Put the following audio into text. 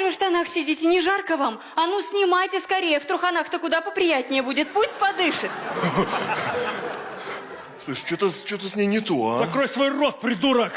же вы в штанах сидите? Не жарко вам? А ну, снимайте скорее. В труханах-то куда поприятнее будет. Пусть подышит. Слышь, что-то что с ней не то, а? Закрой свой рот, придурок!